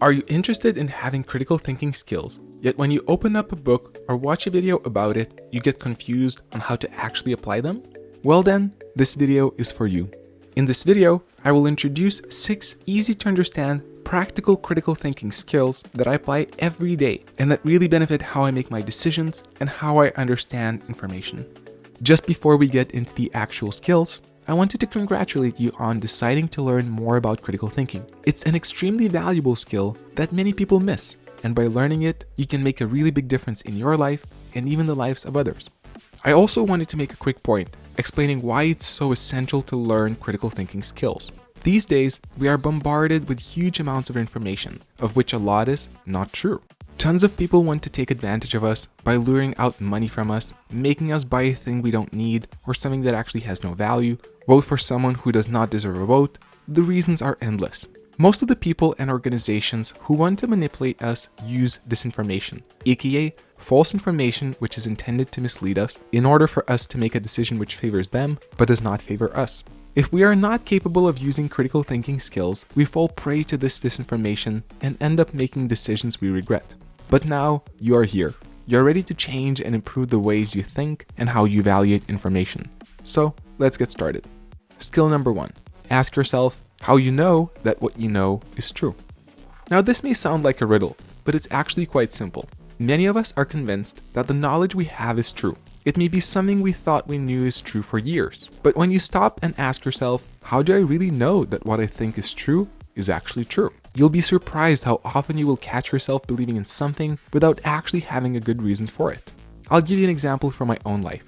Are you interested in having critical thinking skills, yet when you open up a book or watch a video about it, you get confused on how to actually apply them? Well then, this video is for you. In this video, I will introduce 6 easy to understand practical critical thinking skills that I apply every day and that really benefit how I make my decisions and how I understand information. Just before we get into the actual skills, I wanted to congratulate you on deciding to learn more about critical thinking. It's an extremely valuable skill that many people miss, and by learning it, you can make a really big difference in your life and even the lives of others. I also wanted to make a quick point, explaining why it's so essential to learn critical thinking skills. These days, we are bombarded with huge amounts of information, of which a lot is not true. Tons of people want to take advantage of us by luring out money from us, making us buy a thing we don't need or something that actually has no value, vote for someone who does not deserve a vote. The reasons are endless. Most of the people and organizations who want to manipulate us use disinformation, aka false information which is intended to mislead us in order for us to make a decision which favors them but does not favor us. If we are not capable of using critical thinking skills, we fall prey to this disinformation and end up making decisions we regret. But now you are here. You're ready to change and improve the ways you think and how you evaluate information. So let's get started. Skill number one, ask yourself how you know that what you know is true. Now this may sound like a riddle, but it's actually quite simple. Many of us are convinced that the knowledge we have is true. It may be something we thought we knew is true for years. But when you stop and ask yourself, how do I really know that what I think is true is actually true? You'll be surprised how often you will catch yourself believing in something without actually having a good reason for it. I'll give you an example from my own life.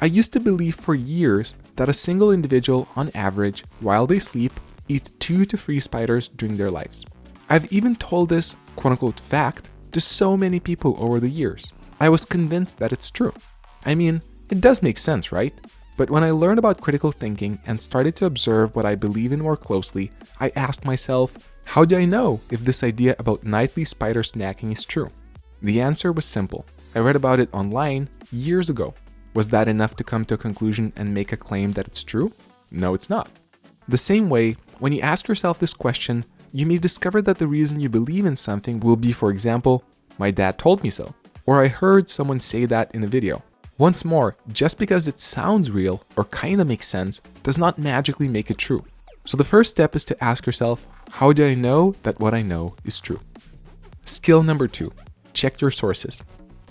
I used to believe for years that a single individual, on average, while they sleep, eat two to three spiders during their lives. I've even told this quote-unquote fact to so many people over the years. I was convinced that it's true. I mean, it does make sense, right? But when I learned about critical thinking and started to observe what I believe in more closely, I asked myself, how do I know if this idea about nightly spider snacking is true? The answer was simple. I read about it online years ago. Was that enough to come to a conclusion and make a claim that it's true? No, it's not. The same way, when you ask yourself this question, you may discover that the reason you believe in something will be, for example, my dad told me so, or I heard someone say that in a video. Once more, just because it sounds real or kinda makes sense does not magically make it true. So the first step is to ask yourself, how do I know that what I know is true? Skill number two, check your sources.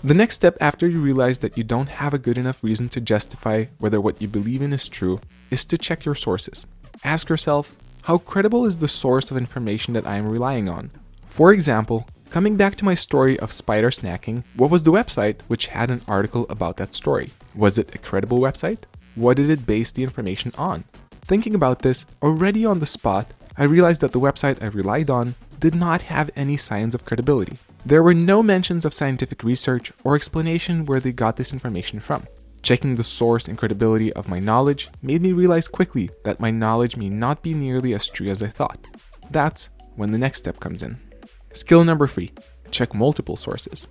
The next step after you realize that you don't have a good enough reason to justify whether what you believe in is true is to check your sources. Ask yourself, how credible is the source of information that I am relying on? For example, coming back to my story of spider snacking, what was the website which had an article about that story? Was it a credible website? What did it base the information on? Thinking about this, already on the spot, I realized that the website I relied on did not have any signs of credibility. There were no mentions of scientific research or explanation where they got this information from. Checking the source and credibility of my knowledge made me realize quickly that my knowledge may not be nearly as true as I thought. That's when the next step comes in. Skill number three, check multiple sources.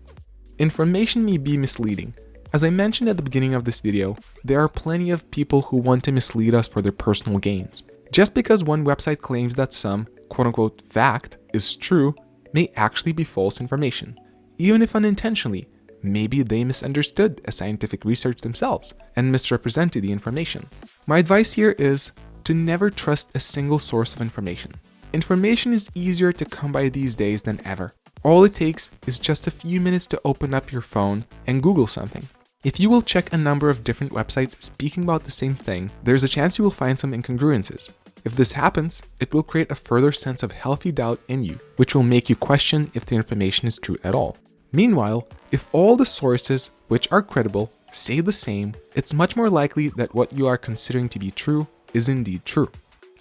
Information may be misleading. As I mentioned at the beginning of this video, there are plenty of people who want to mislead us for their personal gains. Just because one website claims that some quote-unquote fact is true may actually be false information. Even if unintentionally, maybe they misunderstood a scientific research themselves and misrepresented the information. My advice here is to never trust a single source of information. Information is easier to come by these days than ever. All it takes is just a few minutes to open up your phone and Google something. If you will check a number of different websites speaking about the same thing, there's a chance you will find some incongruences. If this happens, it will create a further sense of healthy doubt in you, which will make you question if the information is true at all. Meanwhile, if all the sources, which are credible, say the same, it's much more likely that what you are considering to be true is indeed true.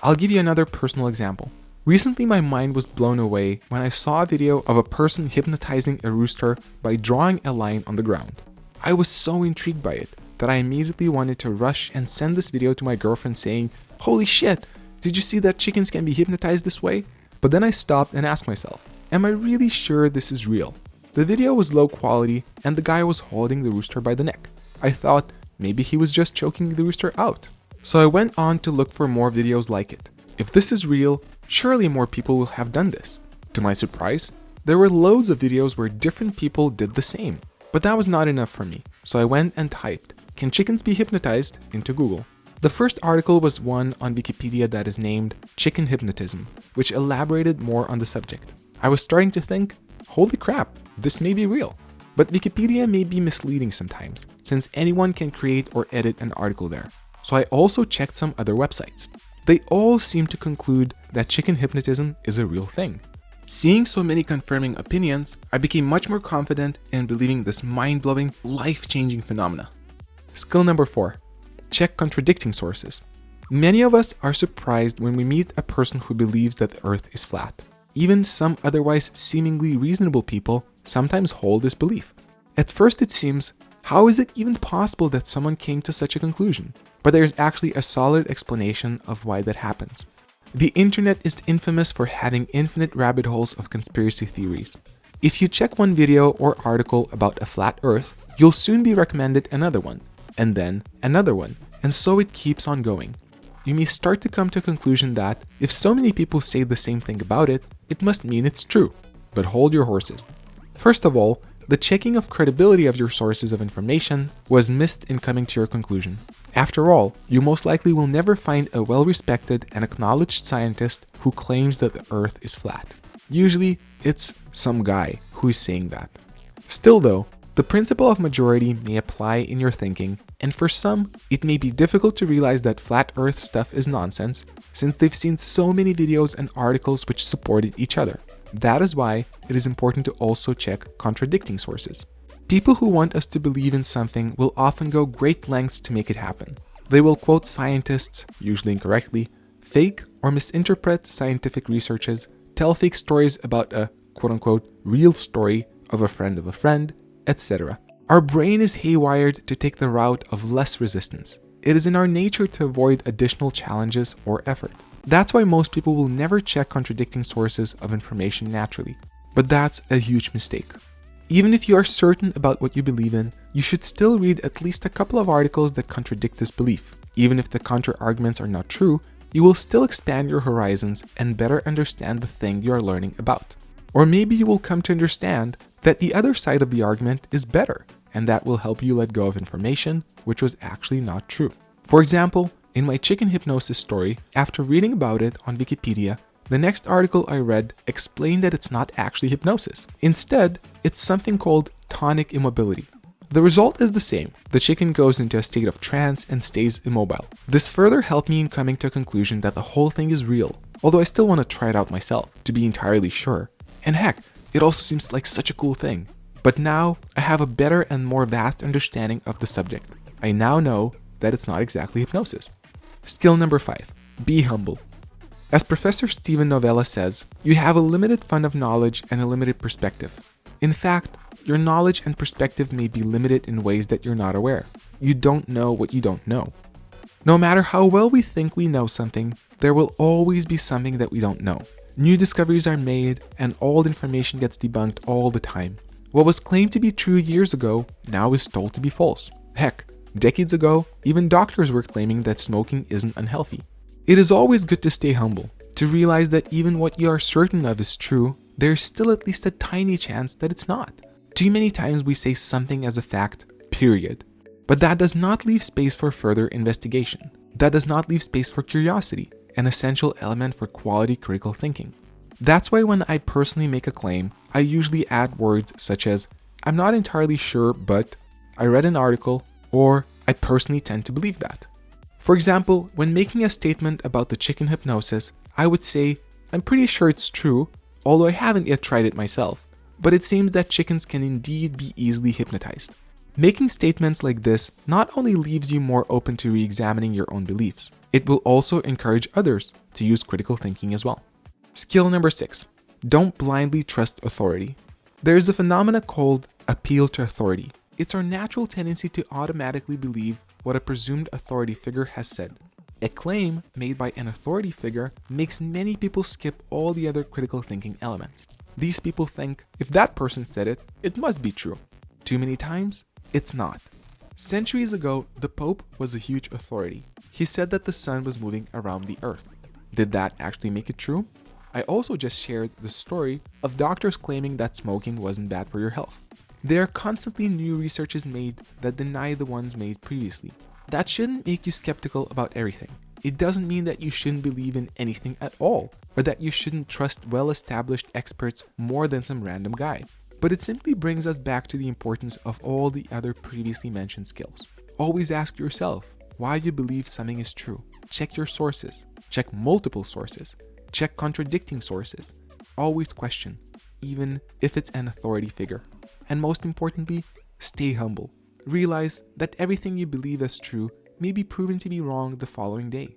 I'll give you another personal example. Recently my mind was blown away when I saw a video of a person hypnotizing a rooster by drawing a line on the ground. I was so intrigued by it that I immediately wanted to rush and send this video to my girlfriend saying, holy shit, did you see that chickens can be hypnotized this way? But then I stopped and asked myself, am I really sure this is real? The video was low quality and the guy was holding the rooster by the neck. I thought maybe he was just choking the rooster out. So I went on to look for more videos like it. If this is real, surely more people will have done this. To my surprise, there were loads of videos where different people did the same. But that was not enough for me, so I went and typed, can chickens be hypnotized, into Google. The first article was one on Wikipedia that is named Chicken Hypnotism, which elaborated more on the subject. I was starting to think, holy crap, this may be real. But Wikipedia may be misleading sometimes, since anyone can create or edit an article there. So I also checked some other websites. They all seem to conclude that chicken hypnotism is a real thing. Seeing so many confirming opinions, I became much more confident in believing this mind-blowing, life-changing phenomena. Skill number 4. Check contradicting sources. Many of us are surprised when we meet a person who believes that the earth is flat. Even some otherwise seemingly reasonable people sometimes hold this belief. At first it seems, how is it even possible that someone came to such a conclusion? But there's actually a solid explanation of why that happens. The internet is infamous for having infinite rabbit holes of conspiracy theories. If you check one video or article about a flat earth, you'll soon be recommended another one, and then another one, and so it keeps on going. You may start to come to a conclusion that, if so many people say the same thing about it, it must mean it's true. But hold your horses. First of all, the checking of credibility of your sources of information was missed in coming to your conclusion. After all, you most likely will never find a well-respected and acknowledged scientist who claims that the earth is flat. Usually, it's some guy who is saying that. Still though, the principle of majority may apply in your thinking, and for some, it may be difficult to realize that flat earth stuff is nonsense, since they've seen so many videos and articles which supported each other. That is why it is important to also check contradicting sources. People who want us to believe in something will often go great lengths to make it happen. They will quote scientists, usually incorrectly, fake or misinterpret scientific researches, tell fake stories about a quote-unquote real story of a friend of a friend, etc. Our brain is haywired to take the route of less resistance. It is in our nature to avoid additional challenges or effort. That's why most people will never check contradicting sources of information naturally. But that's a huge mistake. Even if you are certain about what you believe in, you should still read at least a couple of articles that contradict this belief. Even if the counter-arguments are not true, you will still expand your horizons and better understand the thing you are learning about. Or maybe you will come to understand that the other side of the argument is better, and that will help you let go of information which was actually not true. For example, in my chicken hypnosis story, after reading about it on Wikipedia, the next article I read explained that it's not actually hypnosis. Instead, it's something called tonic immobility. The result is the same. The chicken goes into a state of trance and stays immobile. This further helped me in coming to a conclusion that the whole thing is real, although I still want to try it out myself to be entirely sure. And heck, it also seems like such a cool thing. But now I have a better and more vast understanding of the subject. I now know that it's not exactly hypnosis. Skill number 5. Be humble. As Professor Steven Novella says, you have a limited fund of knowledge and a limited perspective. In fact, your knowledge and perspective may be limited in ways that you're not aware. You don't know what you don't know. No matter how well we think we know something, there will always be something that we don't know. New discoveries are made, and old information gets debunked all the time. What was claimed to be true years ago now is told to be false. Heck, decades ago, even doctors were claiming that smoking isn't unhealthy. It is always good to stay humble, to realize that even what you are certain of is true, there's still at least a tiny chance that it's not. Too many times we say something as a fact, period. But that does not leave space for further investigation. That does not leave space for curiosity an essential element for quality critical thinking. That's why when I personally make a claim, I usually add words such as, I'm not entirely sure, but I read an article, or I personally tend to believe that. For example, when making a statement about the chicken hypnosis, I would say, I'm pretty sure it's true, although I haven't yet tried it myself, but it seems that chickens can indeed be easily hypnotized. Making statements like this not only leaves you more open to re-examining your own beliefs, it will also encourage others to use critical thinking as well. Skill number 6. Don't blindly trust authority. There is a phenomena called appeal to authority. It's our natural tendency to automatically believe what a presumed authority figure has said. A claim made by an authority figure makes many people skip all the other critical thinking elements. These people think, if that person said it, it must be true. Too many times, it's not. Centuries ago, the Pope was a huge authority. He said that the sun was moving around the earth. Did that actually make it true? I also just shared the story of doctors claiming that smoking wasn't bad for your health. There are constantly new researches made that deny the ones made previously. That shouldn't make you skeptical about everything. It doesn't mean that you shouldn't believe in anything at all, or that you shouldn't trust well-established experts more than some random guy. But it simply brings us back to the importance of all the other previously mentioned skills. Always ask yourself why you believe something is true. Check your sources. Check multiple sources. Check contradicting sources. Always question, even if it's an authority figure. And most importantly, stay humble. Realize that everything you believe as true may be proven to be wrong the following day.